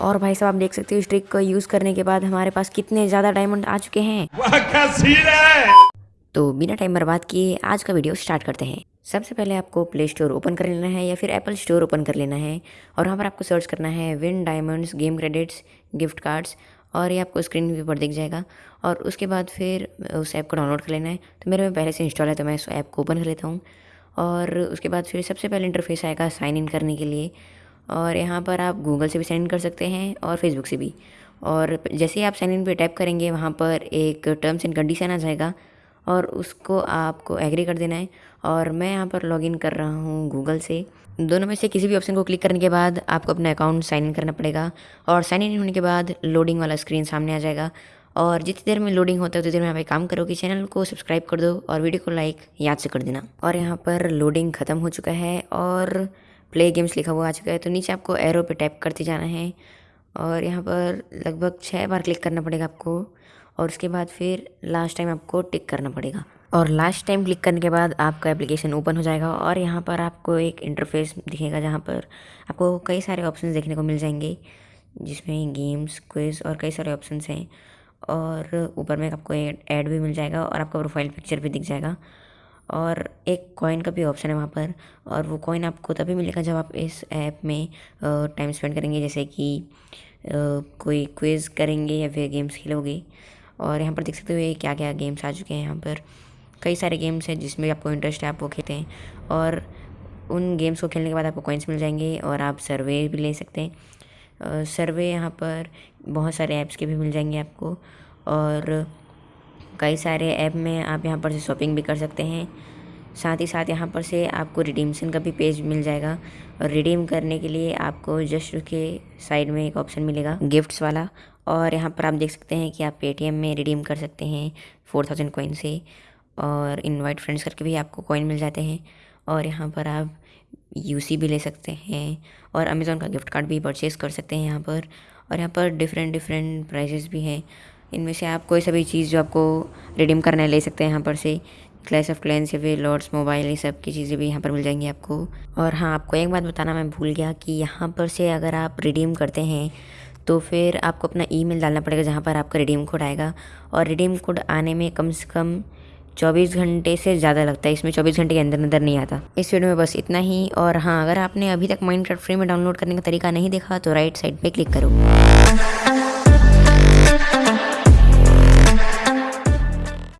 और भाई साहब आप देख सकते हो इस ट्रिक को यूज़ करने के बाद हमारे पास कितने ज़्यादा डायमंड आ चुके हैं। है। तो बिना टाइम बर्बाद किए आज का वीडियो स्टार्ट करते हैं। सबसे पहले आपको प्ले स्टोर ओपन कर लेना है या फिर एप्पल स्टोर ओपन कर लेना है। और वहाँ पर आपको सर्च करना है win diamonds game credits gift cards और ये आपको स्क्रीन पर दिख जाएगा। और उसके बाद फिर उस ऐप को डाउनलोड कर लेना है। तो मेरे में पहले से इंस्टॉल है तो मैं उस ऐप को ओपन कर लेता हूँ। और उसके बाद फिर सबसे पहले इंटरफेस आएगा साइन इन करने के लिए। और यहाँ पर आप गूगल से भी साइन इन कर सकते हैं और फेसबुक से भी। और जैसे ही आप साइन इन पे टैप करेंगे, वहाँ पर एक टर्म्स एंड कंडीशन आ जाएगा और उसको आपको एग्री कर देना है। और मैं यहाँ पर लॉगिन कर रहा हूँ गूगल से। दोनों में से किसी भी ऑप्शन को क्लिक करने के बाद आपको अपना अकाउंट साइन इन करना पड़ेगा और साइन इन होने के बाद लोडिंग वाला स्क्रीन सामने आ जाएगा। और जितनी देर में लोडिंग होता है, उतनी देर में आप एक काम करो कि चैनल को सब्सक्राइब कर दो और वीडियो को लाइक याद से कर देना। और यहाँ पर लोडिंग ख़त्म हो चुका है और प्ले गेम्स लिखा हुआ आ चुका है तो नीचे आपको एरो पे टैप करते जाना है और यहाँ पर लगभग छः बार क्लिक करना पड़ेगा आपको और उसके बाद फिर लास्ट टाइम आपको टिक करना पड़ेगा। और लास्ट टाइम क्लिक करने के बाद आपका एप्लीकेशन ओपन हो जाएगा और यहाँ पर आपको एक इंटरफेस दिखेगा जहाँ पर आपको कई सारे ऑप्शन देखने को मिल जाएँगे, जिसमें गेम्स क्विज और कई सारे ऑप्शन हैं और ऊपर में आपको ऐड भी मिल जाएगा और आपका प्रोफ़ाइल पिक्चर भी दिख जाएगा। और एक कॉइन का भी ऑप्शन है वहाँ पर। और वो कॉइन आपको तभी मिलेगा जब आप इस ऐप में टाइम स्पेंड करेंगे, जैसे कि कोई क्विज़ करेंगे या फिर गेम्स खेलोगे। और यहाँ पर देख सकते हो क्या क्या गेम्स आ चुके हैं यहाँ पर। कई सारे गेम्स हैं जिसमें आपको इंटरेस्ट है, आप वो खेलते हैं। और उन गेम्स को खेलने के बाद आपको कॉइन्स मिल जाएँगे और आप सर्वे भी ले सकते हैं। सर्वे यहाँ पर बहुत सारे ऐप्स के भी मिल जाएँगे आपको। और कई सारे ऐप में आप यहाँ पर से शॉपिंग भी कर सकते हैं। साथ ही साथ यहाँ पर से आपको रिडीमसन का भी पेज मिल जाएगा और रिडीम करने के लिए आपको जस्ट के साइड में एक ऑप्शन मिलेगा गिफ्ट्स वाला और यहाँ पर आप देख सकते हैं कि आप पेटीएम में रिडीम कर सकते हैं फोर थाउज़ेंड कोइन से और इनवाइट फ्रेंड्स करके भी आपको कॉइन मिल जाते हैं और यहाँ पर आप यूसी भी ले सकते हैं और अमेज़ोन का गिफ्ट कार्ड भी परचेज़ कर सकते हैं यहाँ पर और यहाँ पर डिफरेंट डिफरेंट प्राइजेस भी हैं। इनमें से आप कोई सभी चीज़ जो आपको रिडीम करना है, ले सकते हैं यहाँ पर से। क्लैश ऑफ़ क्लैंस या फिर लॉर्ड्स मोबाइल ये सब की चीज़ें भी यहाँ पर मिल जाएँगी आपको। और हाँ आपको एक बात बताना मैं भूल गया कि यहाँ पर से अगर आप रिडीम करते हैं तो फिर आपको अपना ईमेल डालना पड़ेगा जहाँ पर आपका रिडीम कोड आएगा। और रिडीम कोड आने में कम से कम चौबीस घंटे से ज़्यादा लगता है, इसमें चौबीस घंटे के अंदर अंदर नहीं आता। इस वीडियो में बस इतना ही, और हाँ अगर आपने अभी तक माइंड फ्री में डाउनलोड करने का तरीका नहीं देखा तो राइट साइड पर क्लिक करो।